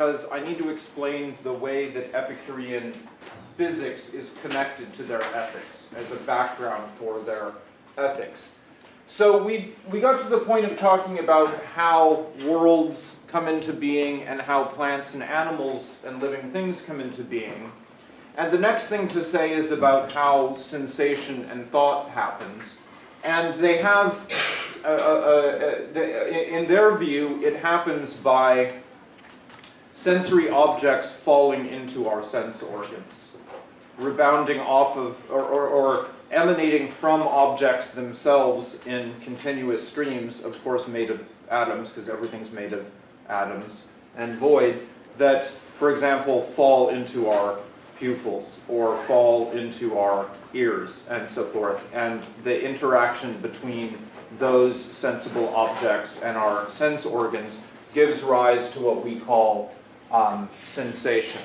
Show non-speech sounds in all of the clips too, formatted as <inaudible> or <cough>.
because I need to explain the way that Epicurean physics is connected to their ethics as a background for their ethics. So we, we got to the point of talking about how worlds come into being and how plants and animals and living things come into being. And the next thing to say is about how sensation and thought happens. And they have, uh, uh, uh, in their view, it happens by sensory objects falling into our sense organs, rebounding off of, or, or, or, emanating from objects themselves in continuous streams, of course made of atoms, because everything's made of atoms, and void, that, for example, fall into our pupils or fall into our ears and so forth. And the interaction between those sensible objects and our sense organs gives rise to what we call um, sensation.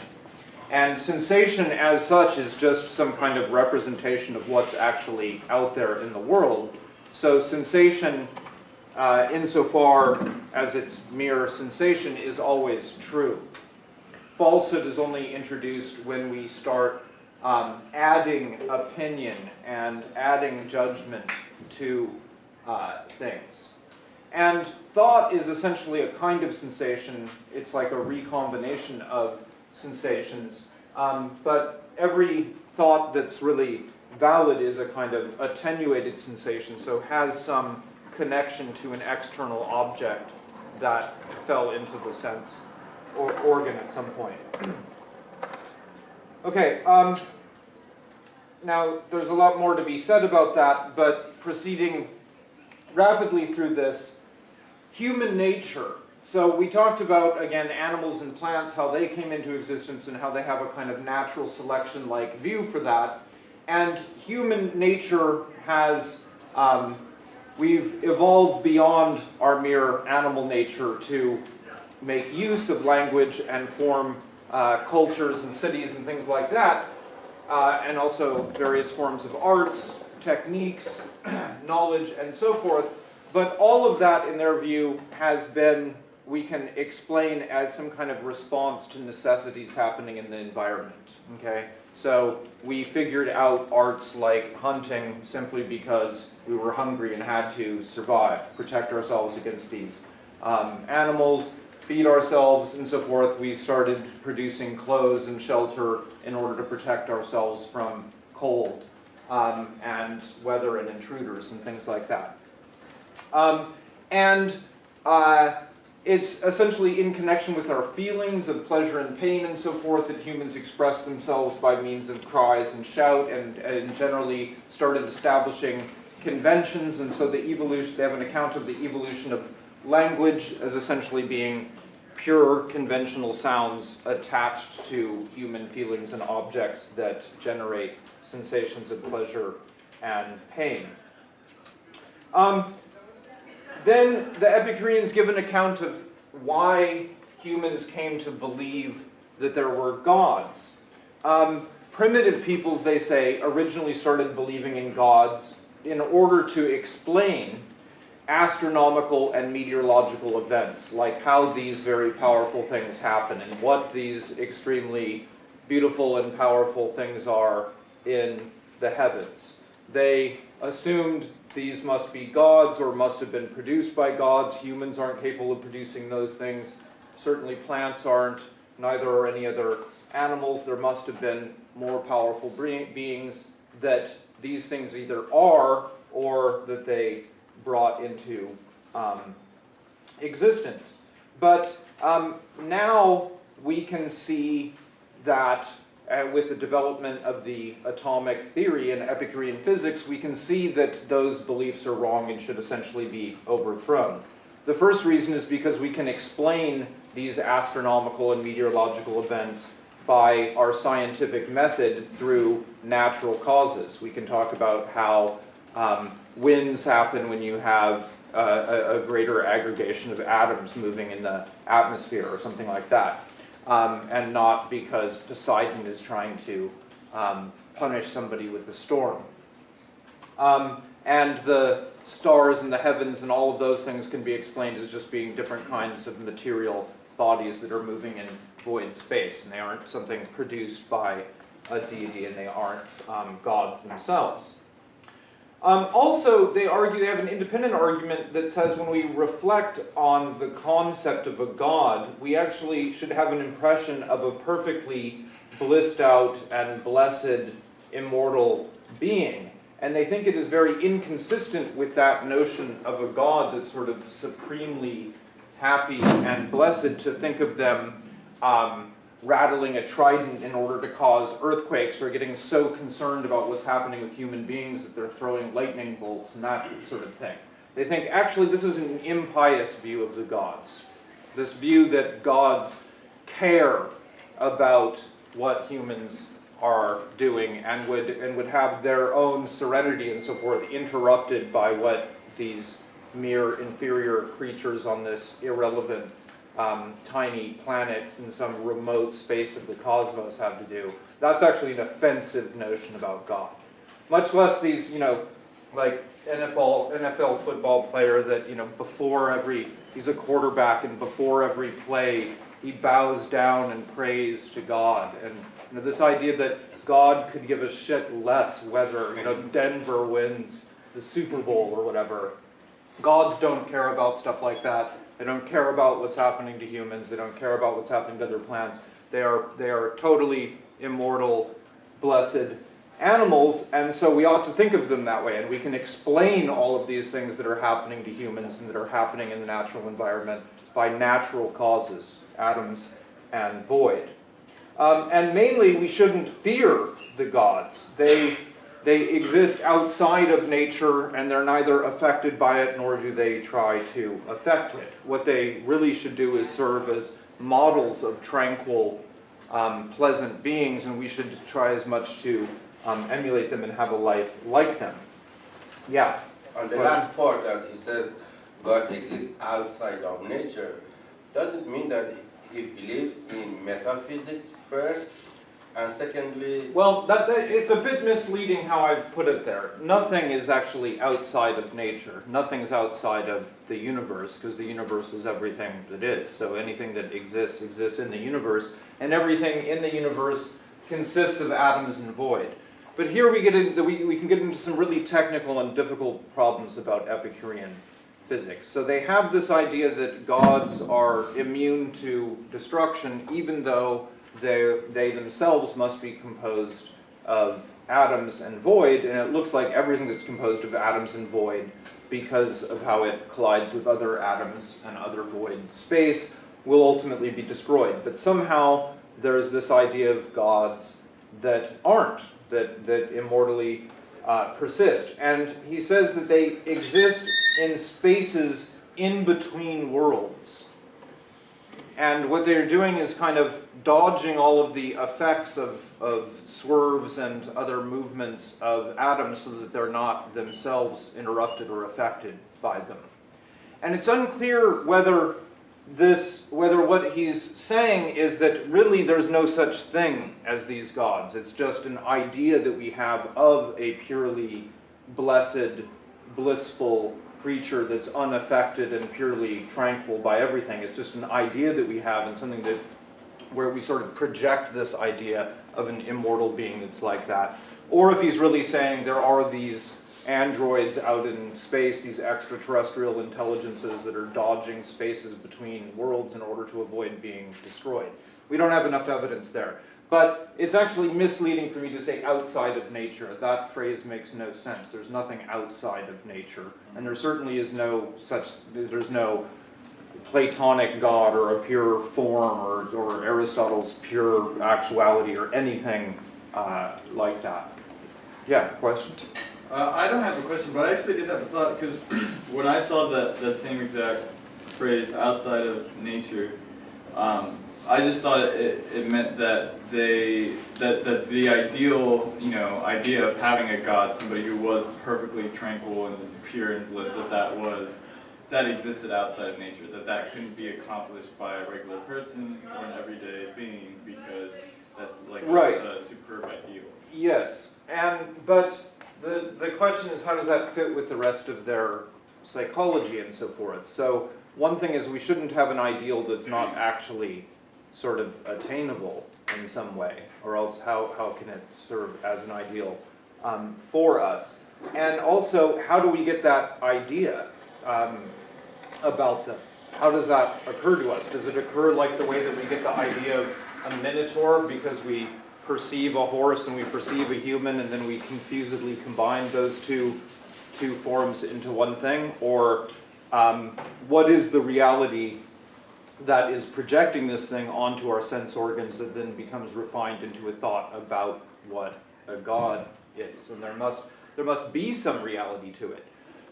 And sensation as such is just some kind of representation of what's actually out there in the world. So sensation, uh, insofar as it's mere sensation, is always true. Falsehood is only introduced when we start um, adding opinion and adding judgment to uh, things. And thought is essentially a kind of sensation. It's like a recombination of sensations. Um, but every thought that's really valid is a kind of attenuated sensation, so has some connection to an external object that fell into the sense or organ at some point. <clears throat> okay, um, now there's a lot more to be said about that, but proceeding rapidly through this, human nature. So we talked about, again, animals and plants, how they came into existence and how they have a kind of natural selection-like view for that. And human nature has, um, we've evolved beyond our mere animal nature to make use of language and form uh, cultures and cities and things like that, uh, and also various forms of arts, techniques, <clears throat> knowledge, and so forth. But all of that, in their view, has been, we can explain as some kind of response to necessities happening in the environment, okay? So we figured out arts like hunting simply because we were hungry and had to survive, protect ourselves against these um, animals, feed ourselves and so forth. We started producing clothes and shelter in order to protect ourselves from cold um, and weather and intruders and things like that. Um, and uh, it's essentially in connection with our feelings of pleasure and pain and so forth that humans express themselves by means of cries and shout and, and generally started establishing conventions and so the evolution, they have an account of the evolution of language as essentially being pure conventional sounds attached to human feelings and objects that generate sensations of pleasure and pain. Um, then the Epicureans give an account of why humans came to believe that there were gods. Um, primitive peoples, they say, originally started believing in gods in order to explain astronomical and meteorological events, like how these very powerful things happen and what these extremely beautiful and powerful things are in the heavens. They assumed these must be gods or must have been produced by gods. Humans aren't capable of producing those things. Certainly plants aren't, neither are any other animals. There must have been more powerful beings that these things either are or that they brought into um, existence. But um, now we can see that uh, with the development of the atomic theory and Epicurean physics, we can see that those beliefs are wrong and should essentially be overthrown. The first reason is because we can explain these astronomical and meteorological events by our scientific method through natural causes. We can talk about how um, winds happen when you have uh, a, a greater aggregation of atoms moving in the atmosphere or something like that um, and not because Poseidon is trying to um, punish somebody with a storm. Um, and the stars and the heavens and all of those things can be explained as just being different kinds of material bodies that are moving in void space, and they aren't something produced by a deity, and they aren't um, gods themselves. Um, also, they argue, they have an independent argument that says when we reflect on the concept of a god, we actually should have an impression of a perfectly blissed out and blessed immortal being. And they think it is very inconsistent with that notion of a God that's sort of supremely happy and blessed to think of them um, rattling a trident in order to cause earthquakes or getting so concerned about what's happening with human beings that they're throwing lightning bolts and that sort of thing. They think actually this is an impious view of the gods. This view that gods care about what humans are doing and would and would have their own serenity and so forth interrupted by what these mere inferior creatures on this irrelevant um, tiny planet in some remote space of the cosmos have to do. That's actually an offensive notion about God. Much less these, you know, like NFL NFL football player that you know before every he's a quarterback and before every play he bows down and prays to God and you know, this idea that God could give a shit less whether you know Denver wins the Super Bowl or whatever. Gods don't care about stuff like that. They don't care about what's happening to humans. They don't care about what's happening to other plants. They are they are totally immortal, blessed animals, and so we ought to think of them that way. And we can explain all of these things that are happening to humans and that are happening in the natural environment by natural causes, atoms and void. Um, and mainly, we shouldn't fear the gods. They, they exist outside of nature, and they're neither affected by it nor do they try to affect it. What they really should do is serve as models of tranquil, um, pleasant beings, and we should try as much to um, emulate them and have a life like them. Yeah. On the last part that he said God exists outside of nature, does it mean that he believes in metaphysics first, and secondly, Well, that, that, it's a bit misleading how I've put it there. Nothing is actually outside of nature. Nothing's outside of the universe, because the universe is everything that is. So anything that exists, exists in the universe, and everything in the universe consists of atoms and void. But here we get into, we, we can get into some really technical and difficult problems about Epicurean physics. So they have this idea that gods are immune to destruction, even though they, they themselves must be composed of atoms and void, and it looks like everything that's composed of atoms and void, because of how it collides with other atoms and other void space, will ultimately be destroyed. But somehow there's this idea of gods that aren't, that, that immortally uh, persist. And he says that they exist in spaces in between worlds. And what they're doing is kind of dodging all of the effects of, of swerves and other movements of atoms so that they're not themselves interrupted or affected by them. And it's unclear whether this, whether what he's saying is that really there's no such thing as these gods. It's just an idea that we have of a purely blessed, blissful creature that's unaffected and purely tranquil by everything. It's just an idea that we have and something that where we sort of project this idea of an immortal being that's like that. Or if he's really saying there are these androids out in space, these extraterrestrial intelligences that are dodging spaces between worlds in order to avoid being destroyed. We don't have enough evidence there. But it's actually misleading for me to say outside of nature. That phrase makes no sense. There's nothing outside of nature. And there certainly is no such, there's no Platonic God or a pure form or, or Aristotle's pure actuality or anything uh, like that. Yeah, question? Uh, I don't have a question, but I actually did have a thought because <clears throat> when I saw that, that same exact phrase, outside of nature, um, I just thought it, it meant that they that, that the ideal you know idea of having a god, somebody who was perfectly tranquil and pure and bliss, that that was that existed outside of nature, that that couldn't be accomplished by a regular person or an everyday being because that's like a- a, superb ideal. Yes, and but the the question is how does that fit with the rest of their psychology and so forth? So one thing is we shouldn't have an ideal that's not actually sort of attainable in some way, or else how, how can it serve as an ideal um, for us? And also, how do we get that idea um, about them? How does that occur to us? Does it occur like the way that we get the idea of a minotaur because we perceive a horse and we perceive a human and then we confusedly combine those two, two forms into one thing? Or um, what is the reality that is projecting this thing onto our sense organs that then becomes refined into a thought about what a god is? And there must, there must be some reality to it.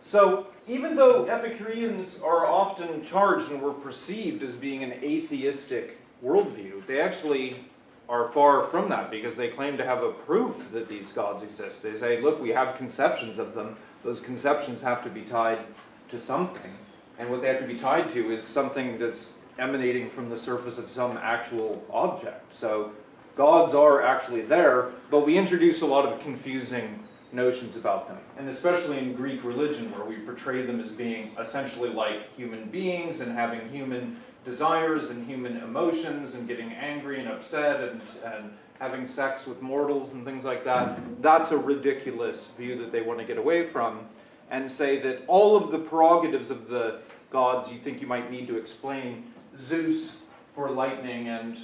So even though Epicureans are often charged and were perceived as being an atheistic worldview, they actually are far from that because they claim to have a proof that these gods exist. They say, look, we have conceptions of them. Those conceptions have to be tied to something. And what they have to be tied to is something that's emanating from the surface of some actual object. So gods are actually there, but we introduce a lot of confusing notions about them. And especially in Greek religion, where we portray them as being essentially like human beings and having human desires and human emotions and getting angry and upset and, and having sex with mortals and things like that, that's a ridiculous view that they want to get away from and say that all of the prerogatives of the gods you think you might need to explain Zeus for lightning and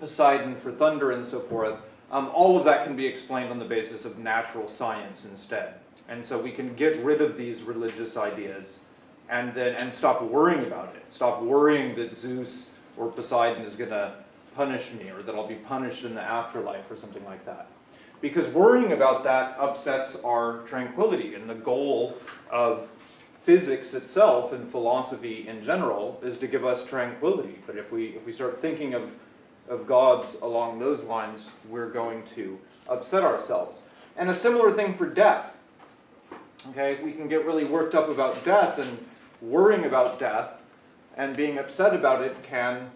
Poseidon for thunder and so forth, um, all of that can be explained on the basis of natural science instead. And so we can get rid of these religious ideas and then and stop worrying about it. Stop worrying that Zeus or Poseidon is going to punish me or that I'll be punished in the afterlife or something like that. Because worrying about that upsets our tranquility and the goal of physics itself and philosophy in general is to give us tranquility. But if we if we start thinking of of gods along those lines, we're going to upset ourselves. And a similar thing for death. Okay, we can get really worked up about death and worrying about death and being upset about it can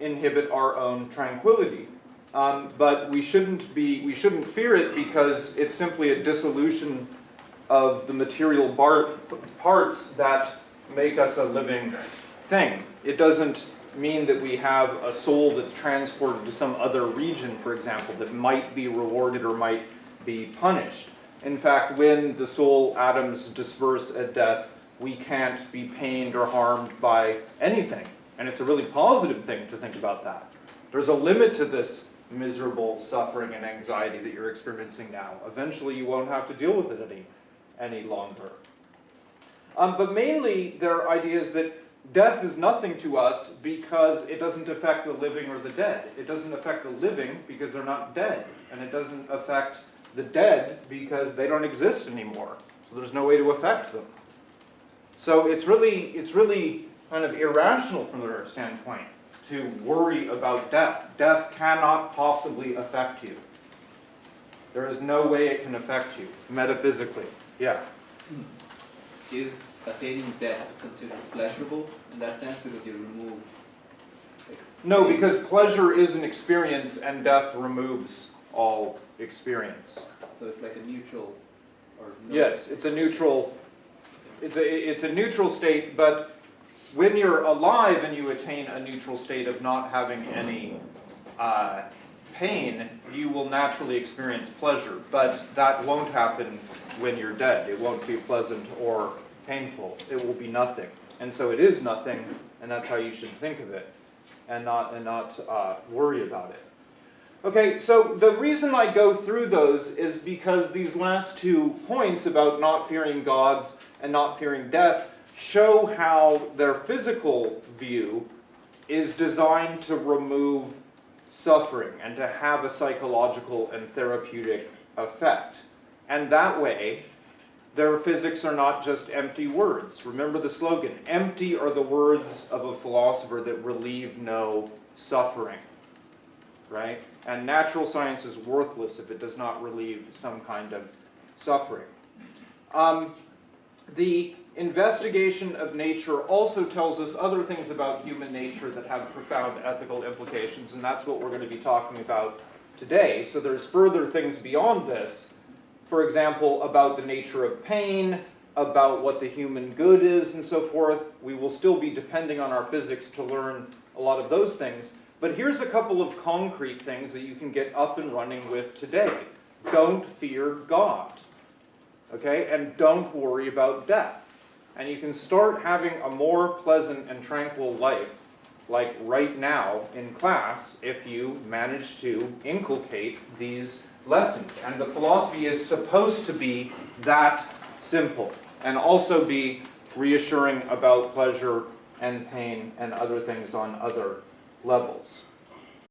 inhibit our own tranquility. Um, but we shouldn't be we shouldn't fear it because it's simply a dissolution of the material parts that make us a living thing. It doesn't mean that we have a soul that's transported to some other region, for example, that might be rewarded or might be punished. In fact, when the soul atoms disperse at death, we can't be pained or harmed by anything. And it's a really positive thing to think about that. There's a limit to this miserable suffering and anxiety that you're experiencing now. Eventually, you won't have to deal with it any, any longer. Um, but mainly, there are ideas that death is nothing to us because it doesn't affect the living or the dead. It doesn't affect the living because they're not dead. And it doesn't affect the dead because they don't exist anymore. So there's no way to affect them. So it's really, it's really kind of irrational from their standpoint to worry about death. Death cannot possibly affect you. There is no way it can affect you, metaphysically. Yeah. is attaining death considered pleasurable in that sense because you remove like, No, because pleasure is an experience and death removes all experience. so it's like a neutral or no Yes, it's a neutral, it's a, it's a neutral state, but when you're alive and you attain a neutral state of not having any uh, pain, you will naturally experience pleasure. But that won't happen when you're dead. It won't be pleasant or painful. It will be nothing. And so it is nothing, and that's how you should think of it, and not and not uh, worry about it. Okay, so the reason I go through those is because these last two points about not fearing gods and not fearing death show how their physical view is designed to remove suffering and to have a psychological and therapeutic effect. And that way, their physics are not just empty words. Remember the slogan empty are the words of a philosopher that relieve no suffering. Right? And natural science is worthless if it does not relieve some kind of suffering. Um, the investigation of nature also tells us other things about human nature that have profound ethical implications, and that's what we're going to be talking about today. So there's further things beyond this. For example, about the nature of pain, about what the human good is and so forth. We will still be depending on our physics to learn a lot of those things. But here's a couple of concrete things that you can get up and running with today. Don't fear God. Okay? And don't worry about death. And you can start having a more pleasant and tranquil life, like right now in class, if you manage to inculcate these lessons. And the philosophy is supposed to be that simple and also be reassuring about pleasure and pain and other things on other levels.